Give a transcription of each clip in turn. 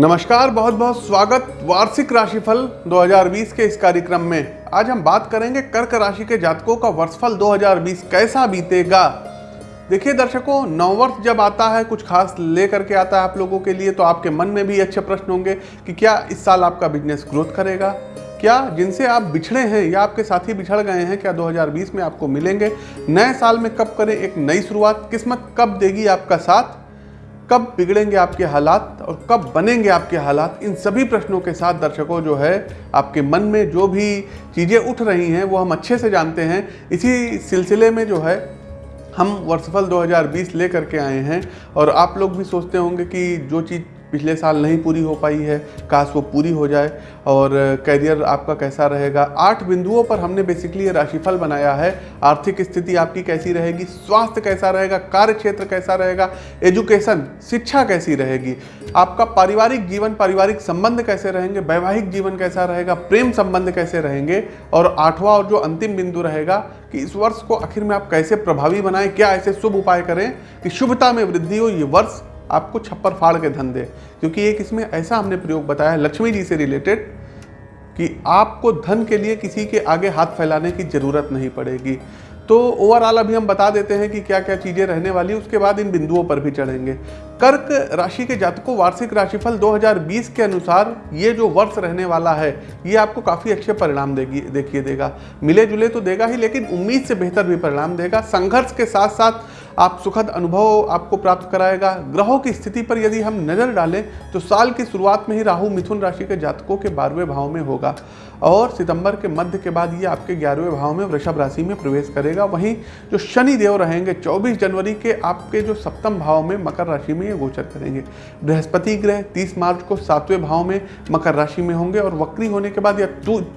नमस्कार, बहुत बहुत स्वागत वार्षिक राशिफल 2020 के इस कार्यक्रम में। आज हम बात करेंगे कर्क राशि के जातकों का वर्षफल 2020 कैसा बीतेगा। देखिए दर्शकों, नववर्ष जब आता है, कुछ खास लेकर के आता है आप लोगों के लिए तो आपके मन में भी अच्छे प्रश्न होंगे कि क्या इस साल आपका बिज़नेस ग्रोथ करेगा? क्या जिनसे आप बिछड़े हैं या आपके साथी बिछड़ गए हैं, क्या 2020 में आपको मिलेंगे? नए साल में कब करें एक नई शुरुआत? किस्मत कब देगी आपका साथ? कब बिगड़ेंगे आपके हालात और कब बनेंगे आपके हालात, इन सभी प्रश्नों के साथ दर्शकों जो है, आपके मन में जो भी चीज़ें उठ रही हैं, वो हम अच्छे से जानते हैं। इसी सिलसिले में जो है, हम वर्षफल 2020 ले करके आए हैं और आप लोग भी सोचते होंगे कि जो चीज़ पिछले साल नहीं पूरी हो पाई है, काश वो पूरी हो जाए। और करियर आपका कैसा रहेगा? आठ बिंदुओं पर हमने बेसिकली ये राशिफल बनाया है। आर्थिक स्थिति आपकी कैसी रहेगी? स्वास्थ्य कैसा रहेगा? कार्य क्षेत्र कैसा रहेगा? एजुकेशन शिक्षा कैसी रहेगी? आपका पारिवारिक जीवन, पारिवारिक संबंध कैसे रहेंगे? वैवाहिक जीवन कैसा रहेगा? प्रेम संबंध कैसे रहेंगे? और आठवां और जो अंतिम बिंदु रहेगा कि इस वर्ष को आखिर में आप कैसे प्रभावी बनाएँ? क्या ऐसे शुभ उपाय करें कि शुभता में वृद्धि हो? ये वर्ष आपको छप्पर फाड़ के धन दे। क्योंकि एक इसमें ऐसा हमने प्रयोग बताया, लक्ष्मी जी से रिलेटेड कि आपको धन के लिए किसी के आगे हाथ फैलाने की ज़रूरत नहीं पड़ेगी। तो ओवरऑल अभी हम बता देते हैं कि क्या क्या चीज़ें रहने वाली उसके बाद इन बिंदुओं पर भी चढ़ेंगे। कर्क राशि के जातकों, वार्षिक राशिफल 2020 के अनुसार ये जो वर्ष रहने वाला है, ये आपको काफ़ी अच्छे परिणाम देगी, देखिए देगा। मिले जुले तो देगा ही, लेकिन उम्मीद से बेहतर भी परिणाम देगा। संघर्ष के साथ साथ आप सुखद अनुभव आपको प्राप्त कराएगा। ग्रहों की स्थिति पर यदि हम नज़र डालें तो साल की शुरुआत में ही राहु मिथुन राशि के जातकों के बारहवें भाव में होगा और सितंबर के मध्य के बाद ये आपके ग्यारहवें भाव में वृषभ राशि में प्रवेश करेगा। वहीं जो शनि देव रहेंगे 24 जनवरी के आपके जो सप्तम भाव में मकर राशि में ये गोचर करेंगे। बृहस्पति ग्रह 30 मार्च को सातवें भाव में मकर राशि में होंगे और वक्री होने के बाद या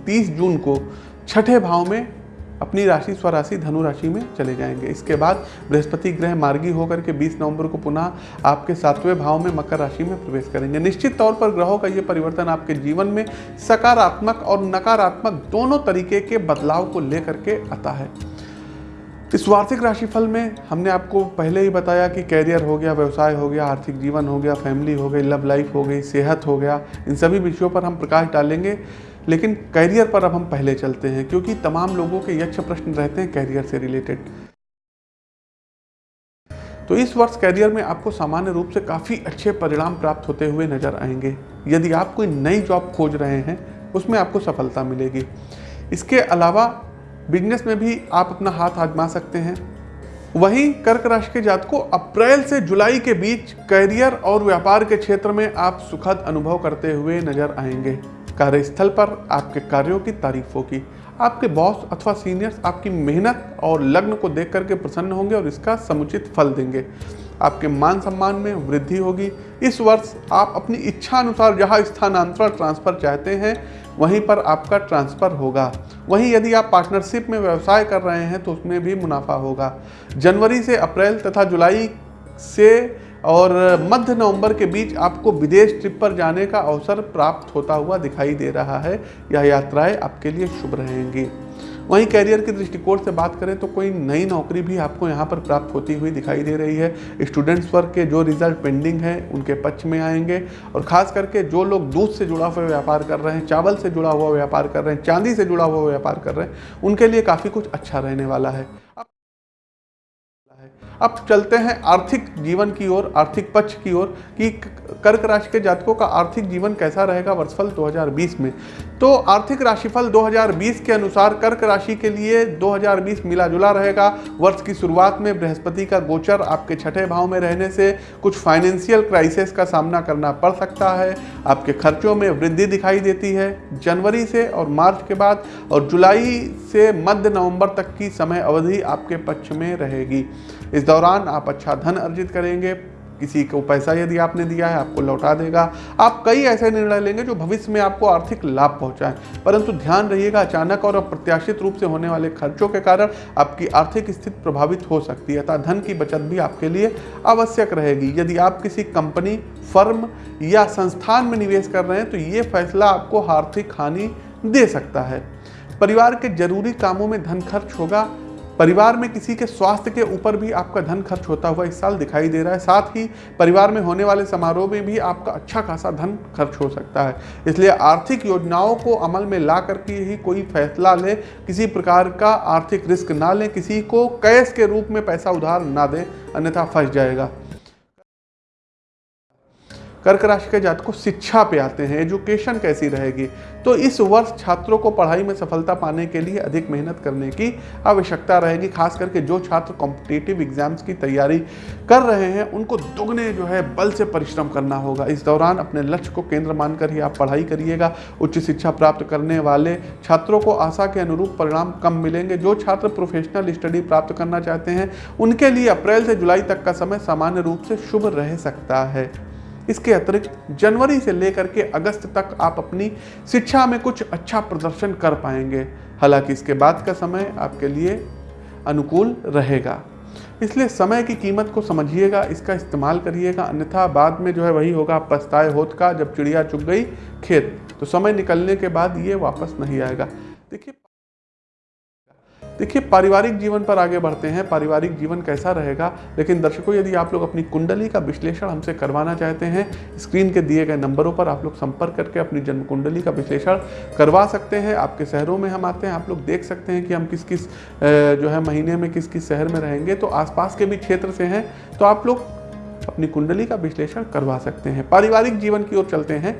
तीस जून को छठे भाव में अपनी राशि, स्वराशि धनु राशि में चले जाएँगे। इसके बाद बृहस्पति ग्रह मार्गी होकर के 20 नवंबर को पुनः आपके सातवें भाव में मकर राशि में प्रवेश करेंगे। निश्चित तौर पर ग्रहों का ये परिवर्तन आपके जीवन में सकारात्मक और नकारात्मक दोनों तरीके के बदलाव को लेकर के आता है। इस वार्षिक राशिफल में हमने आपको पहले ही बताया कि कैरियर हो गया, व्यवसाय हो गया, आर्थिक जीवन हो गया, फैमिली हो गई, लव लाइफ हो गई, सेहत हो गया, इन सभी विषयों पर हम प्रकाश डालेंगे। लेकिन कैरियर पर अब हम पहले चलते हैं, क्योंकि तमाम लोगों के यक्ष प्रश्न रहते हैं कैरियर से रिलेटेड तो इस वर्ष कैरियर में आपको सामान्य रूप से काफ़ी अच्छे परिणाम प्राप्त होते हुए नज़र आएँगे। यदि आप कोई नई जॉब खोज रहे हैं, उसमें आपको सफलता मिलेगी। इसके अलावा बिज़नेस में भी आप अपना हाथ आजमा सकते हैं। वहीं कर्क राशि के जात को अप्रैल से जुलाई के बीच कैरियर और व्यापार के क्षेत्र में आप सुखद अनुभव करते हुए नज़र आएँगे। कार्यस्थल पर आपके कार्यों की तारीफ़ होगी। आपके बॉस अथवा सीनियर्स आपकी मेहनत और लग्न को देख करके प्रसन्न होंगे और इसका समुचित फल देंगे। आपके मान सम्मान में वृद्धि होगी। इस वर्ष आप अपनी इच्छा अनुसार जहाँ स्थानांतरण ट्रांसफ़र चाहते हैं, वहीं पर आपका ट्रांसफ़र होगा। वहीं यदि आप पार्टनरशिप में व्यवसाय कर रहे हैं तो उसमें भी मुनाफा होगा। जनवरी से अप्रैल तथा जुलाई से और मध्य नवंबर के बीच आपको विदेश ट्रिप पर जाने का अवसर प्राप्त होता हुआ दिखाई दे रहा है। यह यात्राएँ आपके लिए शुभ रहेंगी। वहीं कैरियर के दृष्टिकोण से बात करें तो कोई नई नौकरी भी आपको यहाँ पर प्राप्त होती हुई दिखाई दे रही है। स्टूडेंट्स वर्ग के जो रिज़ल्ट पेंडिंग है, उनके पक्ष में आएँगे। और खास करके जो लोग दूध से जुड़ा हुआ व्यापार कर रहे हैं, चावल से जुड़ा हुआ व्यापार कर रहे हैं, चांदी से जुड़ा हुआ व्यापार कर रहे हैं, उनके लिए काफ़ी कुछ अच्छा रहने वाला है। अब चलते हैं आर्थिक जीवन की ओर, आर्थिक पक्ष की ओर, कि कर्क राशि के जातकों का आर्थिक जीवन कैसा रहेगा वर्षफल 2020 में? तो आर्थिक राशिफल 2020 के अनुसार कर्क राशि के लिए 2020 मिला जुला रहेगा। वर्ष की शुरुआत में बृहस्पति का गोचर आपके छठे भाव में रहने से कुछ फाइनेंशियल क्राइसिस का सामना करना पड़ सकता है। आपके खर्चों में वृद्धि दिखाई देती है। जनवरी से और मार्च के बाद और जुलाई से मध्य नवंबर तक की समय अवधि आपके पक्ष में रहेगी। इस दौरान आप अच्छा धन अर्जित करेंगे। किसी को पैसा यदि आपने दिया है, आपको लौटा देगा। आप कई ऐसे निर्णय लेंगे जो भविष्य में आपको आर्थिक लाभ पहुंचाएँ। परंतु ध्यान रहिएगा, अचानक और अप्रत्याशित रूप से होने वाले खर्चों के कारण आपकी आर्थिक स्थिति प्रभावित हो सकती है अतः धन की बचत भी आपके लिए आवश्यक रहेगी। यदि आप किसी कंपनी, फर्म या संस्थान में निवेश कर रहे हैं तो ये फैसला आपको आर्थिक हानि दे सकता है। परिवार के ज़रूरी कामों में धन खर्च होगा परिवार में किसी के स्वास्थ्य के ऊपर भी आपका धन खर्च होता हुआ इस साल दिखाई दे रहा है। साथ ही परिवार में होने वाले समारोह में भी आपका अच्छा खासा धन खर्च हो सकता है। इसलिए आर्थिक योजनाओं को अमल में ला करके ही कोई फैसला ले, किसी प्रकार का आर्थिक रिस्क ना लें, किसी को कैश के रूप में पैसा उधार ना दें, अन्यथा फंस जाएगा। कर्क राशि के जातकों शिक्षा पे आते हैं एजुकेशन कैसी रहेगी? तो इस वर्ष छात्रों को पढ़ाई में सफलता पाने के लिए अधिक मेहनत करने की आवश्यकता रहेगी, खास करके जो छात्र कॉम्पिटिटिव एग्ज़ाम्स की तैयारी कर रहे हैं, उनको दुगने जो है बल से परिश्रम करना होगा। इस दौरान अपने लक्ष्य को केंद्र मानकर ही आप पढ़ाई करिएगा, उच्च शिक्षा प्राप्त करने वाले छात्रों को आशा के अनुरूप परिणाम कम मिलेंगे। जो छात्र प्रोफेशनल स्टडी प्राप्त करना चाहते हैं, उनके लिए अप्रैल से जुलाई तक का समय सामान्य रूप से शुभ रह सकता है। इसके अतिरिक्त जनवरी से लेकर के अगस्त तक आप अपनी शिक्षा में कुछ अच्छा प्रदर्शन कर पाएँगे। हालाँकि इसके बाद का समय आपके लिए अनुकूल रहेगा। इसलिए समय की कीमत को समझिएगा, इसका इस्तेमाल करिएगा, अन्यथा बाद में जो है वही होगा, पछताए होत का जब चिड़िया चुग गई खेत। तो समय निकलने के बाद ये वापस नहीं आएगा। देखिए देखिए, पारिवारिक जीवन पर आगे बढ़ते हैं, पारिवारिक जीवन कैसा रहेगा? लेकिन दर्शकों, यदि आप लोग अपनी कुंडली का विश्लेषण हमसे करवाना चाहते हैं, स्क्रीन के दिए गए नंबरों पर आप लोग संपर्क करके अपनी जन्म कुंडली का विश्लेषण करवा सकते हैं। आपके शहरों में हम आते हैं, आप लोग देख सकते हैं कि हम किस किस जो है महीने में किस किस शहर में रहेंगे तो आसपास के भी क्षेत्र से हैं तो आप लोग अपनी कुंडली का विश्लेषण करवा सकते हैं। पारिवारिक जीवन की ओर चलते हैं।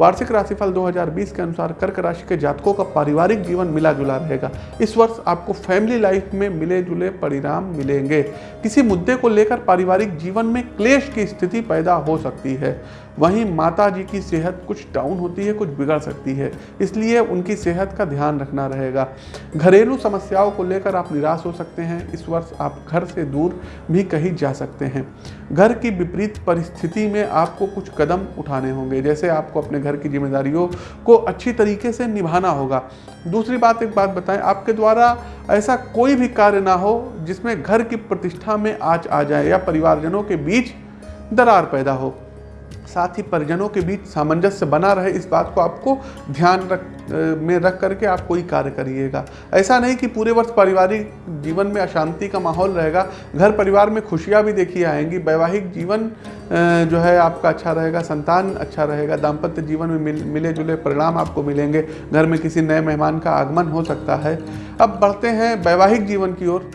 वार्षिक राशिफल 2020 के अनुसार कर्क राशि के जातकों का पारिवारिक जीवन मिला जुला रहेगा। इस वर्ष आपको फैमिली लाइफ में मिले जुले परिणाम मिलेंगे। किसी मुद्दे को लेकर पारिवारिक जीवन में क्लेश की स्थिति पैदा हो सकती है। वहीं माता जी की सेहत कुछ डाउन होती है, कुछ बिगड़ सकती है। इसलिए उनकी सेहत का ध्यान रखना रहेगा। घरेलू समस्याओं को लेकर आप निराश हो सकते हैं। इस वर्ष आप घर से दूर भी कहीं जा सकते हैं। घर की विपरीत परिस्थिति में आपको कुछ कदम उठाने होंगे। जैसे आपको अपने घर की जिम्मेदारियों को अच्छी तरीके से निभाना होगा। दूसरी बात, एक बात बताएँ। आपके द्वारा ऐसा कोई भी कार्य ना हो जिसमें घर की प्रतिष्ठा में आज आ जाए या परिवारजनों के बीच दरार पैदा हो। साथ ही परिजनों के बीच सामंजस्य बना रहे इस बात को आपको ध्यान रख में रख करके आप कोई कार्य करिएगा। ऐसा नहीं कि पूरे वर्ष पारिवारिक जीवन में अशांति का माहौल रहेगा घर परिवार में खुशियाँ भी देखी आएँगी वैवाहिक जीवन जो है आपका अच्छा रहेगा संतान अच्छा रहेगा दाम्पत्य जीवन में मिल, मिले जुले परिणाम आपको मिलेंगे घर में किसी नए मेहमान का आगमन हो सकता है। अब बढ़ते हैं वैवाहिक जीवन की ओर।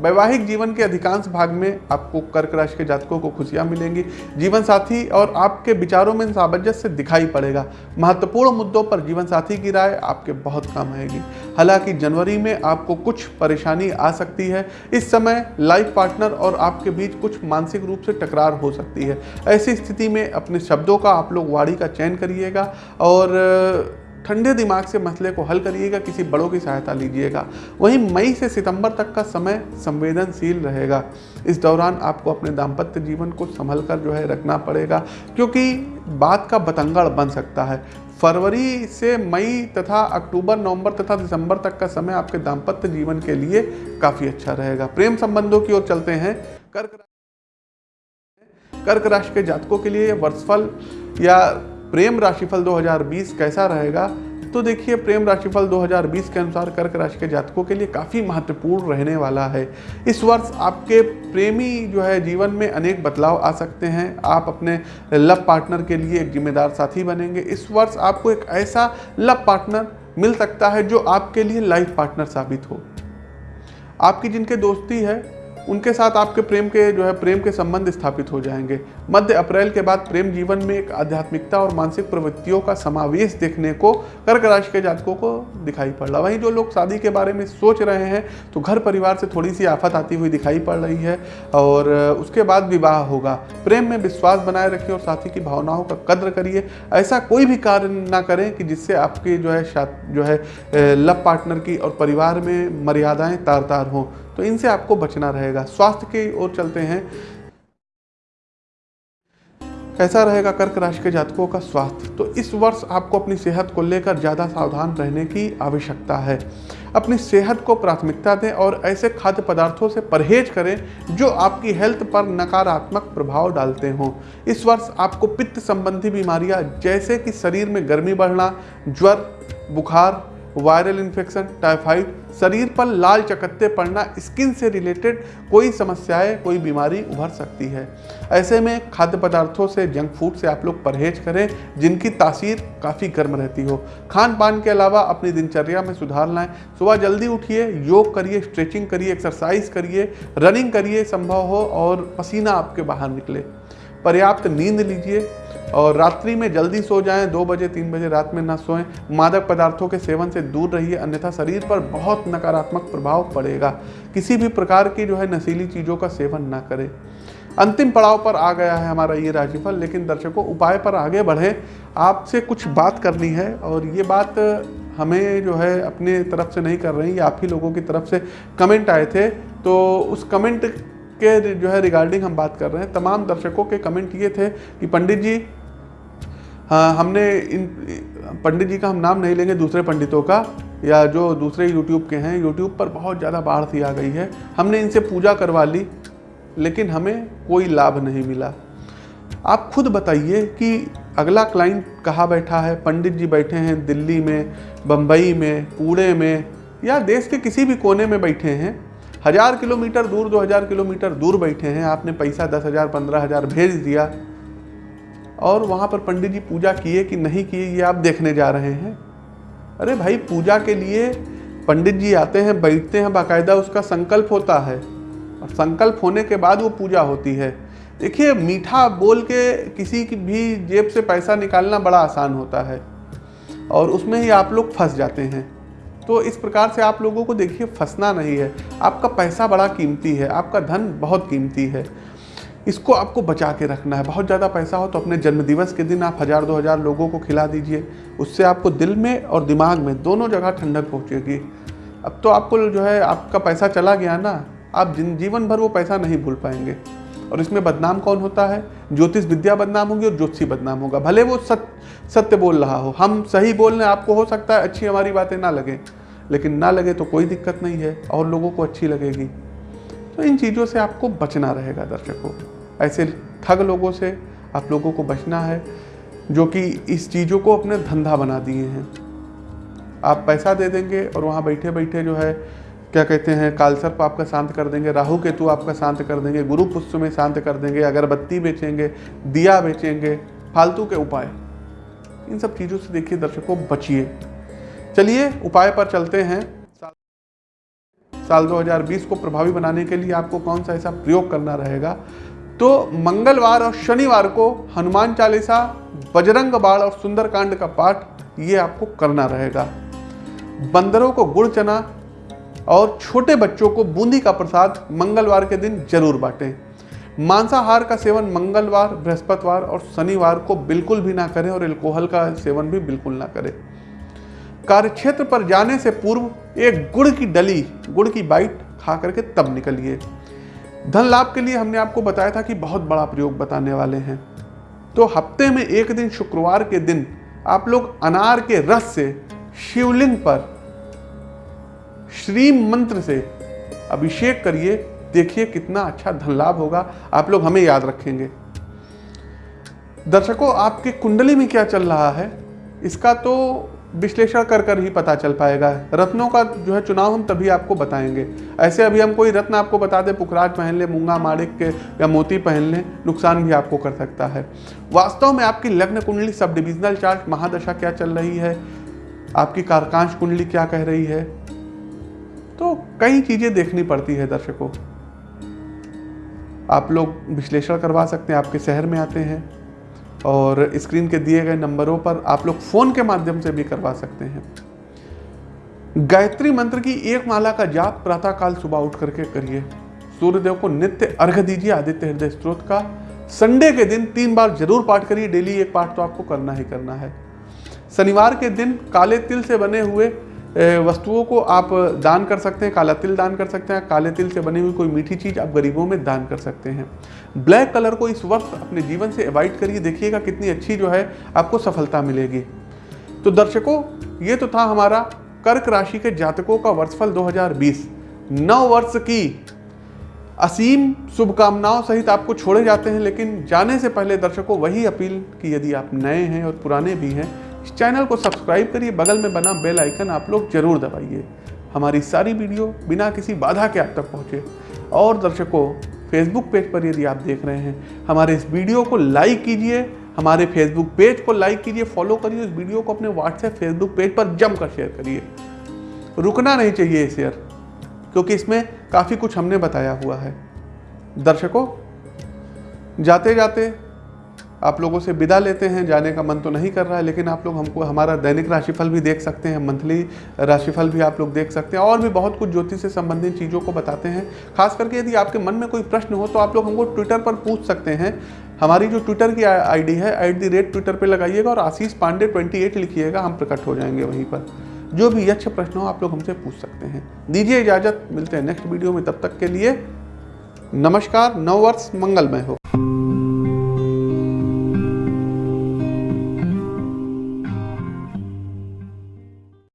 वैवाहिक जीवन के अधिकांश भाग में आपको कर्क राशि के जातकों को खुशियाँ मिलेंगी। जीवन साथी और आपके विचारों में सामंजस्य दिखाई पड़ेगा। महत्वपूर्ण मुद्दों पर जीवन साथी की राय आपके बहुत काम आएगी। हालाँकि जनवरी में आपको कुछ परेशानी आ सकती है। इस समय लाइफ पार्टनर और आपके बीच कुछ मानसिक रूप से टकरार हो सकती है। ऐसी स्थिति में अपने शब्दों का आप लोग वाड़ी का चयन करिएगा और ठंडे दिमाग से मसले को हल करिएगा, किसी बड़ों की सहायता लीजिएगा। वहीं मई से सितंबर तक का समय संवेदनशील रहेगा। इस दौरान आपको अपने दाम्पत्य जीवन को संभल कर जो है रखना पड़ेगा, क्योंकि बात का बतंगड़ बन सकता है। फरवरी से मई तथा अक्टूबर, नवंबर तथा दिसंबर तक का समय आपके दाम्पत्य जीवन के लिए काफ़ी अच्छा रहेगा। प्रेम संबंधों की ओर चलते हैं। कर्क कर्क राशि के जातकों के लिए वर्षफल या प्रेम राशिफल 2020 कैसा रहेगा? तो देखिए, प्रेम राशिफल 2020 के अनुसार कर्क राशि के जातकों के लिए काफ़ी महत्वपूर्ण रहने वाला है। इस वर्ष आपके प्रेमी जो है, जीवन में अनेक बदलाव आ सकते हैं। आप अपने लव पार्टनर के लिए एक जिम्मेदार साथी बनेंगे। इस वर्ष आपको एक ऐसा लव पार्टनर मिल सकता है जो आपके लिए लाइफ पार्टनर साबित हो। आपकी जिनके दोस्ती है उनके साथ आपके प्रेम के जो है, प्रेम के संबंध स्थापित हो जाएँगे। मध्य अप्रैल के बाद प्रेम जीवन में एक आध्यात्मिकता और मानसिक प्रवृत्तियों का समावेश देखने को कर्क राशि के जातकों को दिखाई पड़ रहा वहीं जो लोग शादी के बारे में सोच रहे हैं तो घर परिवार से थोड़ी सी आफत आती हुई दिखाई पड़ रही है और उसके बाद विवाह होगा। प्रेम में विश्वास बनाए रखिए और साथी की भावनाओं का कद्र करिए। ऐसा कोई भी कार्य ना करें कि जिससे आपके जो है जो है लव पार्टनर की और परिवार में मर्यादाएँ तार तार हों। तो इनसे आपको बचना रहेगा। स्वास्थ्य की ओर चलते हैं। कैसा रहेगा कर्क राशि के जातकों का स्वास्थ्य? तो इस वर्ष आपको अपनी सेहत को लेकर ज़्यादा सावधान रहने की आवश्यकता है। अपनी सेहत को प्राथमिकता दें और ऐसे खाद्य पदार्थों से परहेज करें जो आपकी हेल्थ पर नकारात्मक प्रभाव डालते हों। इस वर्ष आपको पित्त संबंधी बीमारियाँ, जैसे कि शरीर में गर्मी बढ़ना, ज्वर बुखार वायरल इन्फेक्शन, टाइफाइड, शरीर पर लाल चकत्ते पड़ना, स्किन से रिलेटेड कोई समस्याएँ, कोई बीमारी उभर सकती है। ऐसे में खाद्य पदार्थों से जंक फ़ूड से आप लोग परहेज करें, जिनकी तासीर काफ़ी गर्म रहती हो। खान पान के अलावा अपनी दिनचर्या में सुधार लाएँ। सुबह जल्दी उठिए, योग करिए, स्ट्रेचिंग करिए, एक्सरसाइज करिए, रनिंग करिए, संभव हो और पसीना आपके बाहर निकले। पर्याप्त नींद लीजिए और रात्रि में जल्दी सो जाएँ, दो बजे, तीन बजे रात में ना सोएँ। मादक पदार्थों के सेवन से दूर रहिए, अन्यथा शरीर पर बहुत नकारात्मक प्रभाव पड़ेगा। किसी भी प्रकार की जो है नशीली चीज़ों का सेवन ना करें। अंतिम पड़ाव पर आ गया है हमारा ये राशिफल लेकिन दर्शकों, उपाय पर आगे बढ़े। आपसे कुछ बात करनी है, और ये बात हमें जो है अपने तरफ़ से नहीं कर रही, आप ही लोगों की तरफ़ से कमेंट आए थे। तो उस कमेंट के जो है रिगार्डिंग हम बात कर रहे हैं। तमाम दर्शकों के कमेंट ये थे कि पंडित जी हाँ हमने इन, पंडित जी का हम नाम नहीं लेंगे, दूसरे पंडितों का, या जो दूसरे यूट्यूब के हैं यूट्यूब पर बहुत ज़्यादा बाढ़ सी आ गई है। हमने इनसे पूजा करवा ली, लेकिन हमें कोई लाभ नहीं मिला। आप खुद बताइए कि अगला क्लाइंट कहाँ बैठा है? पंडित जी बैठे हैं दिल्ली में बम्बई में, पुणे में, या देश के किसी भी कोने में बैठे हैं। हज़ार किलोमीटर दूर, दो हज़ार किलोमीटर दूर बैठे हैं। आपने पैसा दस हज़ार, पंद्रह हज़ार भेज दिया। और वहाँ पर पंडित जी पूजा किए कि नहीं किए, ये आप देखने जा रहे हैं। अरे भाई, पूजा के लिए पंडित जी आते हैं, बैठते हैं, बाकायदा उसका संकल्प होता है। और संकल्प होने के बाद वो पूजा होती है। देखिए, मीठा बोल के किसी की भी जेब से पैसा निकालना बड़ा आसान होता है। और उसमें ही आप लोग फंस जाते हैं। तो इस प्रकार से आप लोगों को देखिए, फंसना नहीं है। आपका पैसा बड़ा कीमती है, आपका धन बहुत कीमती है। इसको आपको बचा के रखना है। बहुत ज़्यादा पैसा हो तो अपने जन्मदिवस के दिन आप हज़ार, दो हज़ार लोगों को खिला दीजिए। उससे आपको दिल में और दिमाग में दोनों जगह ठंडक पहुँचेगी। अब तो आपको जो है, आपका पैसा चला गया ना, आप जीवन भर वो पैसा नहीं भूल पाएँगे। और इसमें बदनाम कौन होता है? ज्योतिष विद्या बदनाम होगी और ज्योतिषी बदनाम होगा। भले वो सत्य सत्य बोल रहा हो, हम सही बोल रहे आपको हो सकता है, अच्छी हमारी बातें ना लगें। लेकिन ना लगे तो कोई दिक्कत नहीं है और लोगों को अच्छी लगेगी। तो इन चीज़ों से आपको बचना रहेगा दर्शकों। ऐसे ठग लोगों से आप लोगों को बचना है, जो कि इस चीज़ों को अपने धंधा बना दिए हैं। आप पैसा दे देंगे और वहाँ बैठे बैठे जो है, क्या कहते हैं कालसर्प आपका शांत कर देंगे, राहु केतु आपका शांत कर देंगे, गुरु पुष्प में शांत कर देंगे, अगरबत्ती बेचेंगे, दिया बेचेंगे, फालतू के उपाय। इन सब चीज़ों से देखिए दर्शकों, बचिए। चलिए, उपाय पर चलते हैं। साल 2020 को प्रभावी बनाने के लिए आपको कौन सा ऐसा प्रयोग करना रहेगा? तो मंगलवार और शनिवार को हनुमान चालीसा, बजरंग बाण और सुंदरकांड का पाठ ये आपको करना रहेगा। बंदरों को गुड़ चना और छोटे बच्चों को बूंदी का प्रसाद मंगलवार के दिन ज़रूर बांटें। मांसाहार का सेवन मंगलवार, बृहस्पतिवार और शनिवार को बिल्कुल भी ना करें और एल्कोहल का सेवन भी बिल्कुल ना करें। कार्यक्षेत्र पर जाने से पूर्व एक गुड़ की डली, गुड़ की बाइट खा करके तब निकलिए। धन लाभ के लिए हमने आपको बताया था कि बहुत बड़ा प्रयोग बताने वाले हैं। तो हफ़्ते में एक दिन शुक्रवार के दिन आप लोग अनार के रस से शिवलिंग पर श्री मंत्र से अभिषेक करिए, देखिए कितना अच्छा धन लाभ होगा, आप लोग हमें याद रखेंगे। दर्शकों, आपके कुंडली में क्या चल रहा है? इसका तो विश्लेषण कर कर ही पता चल पाएगा। रत्नों का जो है चुनाव हम तभी आपको बताएँगे। ऐसे अभी हम कोई रत्न आपको बता दें, पुखराज पहन ले, मूँगा माणिक के या मोती पहन लें, नुकसान भी आपको कर सकता है। वास्तव में आपकी लग्न कुंडली सब डिविजनल चार्ट महादशा क्या चल रही है? आपकी कारकांश कुंडली क्या कह रही है? तो कई चीज़ें देखनी पड़ती है दर्शकों। आप लोग विश्लेषण करवा सकते हैं, आपके शहर में आते हैं। और स्क्रीन के दिए गए नंबरों पर आप लोग फ़ोन के माध्यम से भी करवा सकते हैं। गायत्री मंत्र की एक माला का जाप प्रातःकाल सुबह उठ करके करिए। सूर्यदेव को नित्य अर्घ दीजिए आदित्य हृदय स्त्रोत का। संडे के दिन तीन बार ज़रूर पाठ करिए, डेली एक पाठ तो आपको करना ही करना है। शनिवार के दिन काले तिल से बने हुए वस्तुओं को आप दान कर सकते हैं, काला तिल दान कर सकते हैं, काले तिल से बनी हुई कोई मीठी चीज़ आप गरीबों में दान कर सकते हैं। ब्लैक कलर को इस वर्ष अपने जीवन से अवॉइड करिए, देखिएगा कितनी अच्छी जो है आपको सफलता मिलेगी। तो दर्शकों, ये तो था हमारा कर्क राशि के जातकों का वर्षफल 2020 नौ वर्ष की असीम शुभकामनाओं सहित आपको छोड़े जाते हैं, लेकिन जाने से पहले दर्शकों, वही अपील कि यदि आप नए हैं और पुराने भी हैं इस चैनल को सब्सक्राइब करिए, बगल में बना बेल आइकन आप लोग ज़रूर दबाइए। हमारी सारी वीडियो बिना किसी बाधा के आप तक पहुँचे। और दर्शकों फेसबुक पेज पर यदि आप देख रहे हैं, हमारे इस वीडियो को लाइक कीजिए, हमारे फेसबुक पेज को लाइक कीजिए फॉलो करिए इस वीडियो को अपने व्हाट्सएप फेसबुक पेज पर जमकर शेयर करिए। रुकना नहीं चाहिए शेयर क्योंकि इसमें काफ़ी कुछ हमने बताया हुआ है। दर्शकों जाते जाते आप लोगों से विदा लेते हैं, जाने का मन तो नहीं कर रहा है, लेकिन आप लोग हमको, हमारा दैनिक राशिफल भी देख सकते हैं, मंथली राशिफल भी आप लोग देख सकते हैं, और भी बहुत कुछ ज्योतिष से संबंधित चीज़ों को बताते हैं। खास करके यदि आपके मन में कोई प्रश्न हो तो आप लोग हमको ट्विटर पर पूछ सकते हैं। हमारी जो ट्विटर की आईडी है एट दी रेट ट्विटर पर लगाइएगा और आशीष पांडे ट्वेंटी एट लिखिएगा, हम प्रकट हो जाएँगे वहीं पर। जो भी यक्ष प्रश्न हो, आप लोग हमसे पूछ सकते हैं। दीजिए इजाज़त, मिलते हैं नेक्स्ट वीडियो में, तब तक के लिए नमस्कार नववर्ष मंगलमय हो।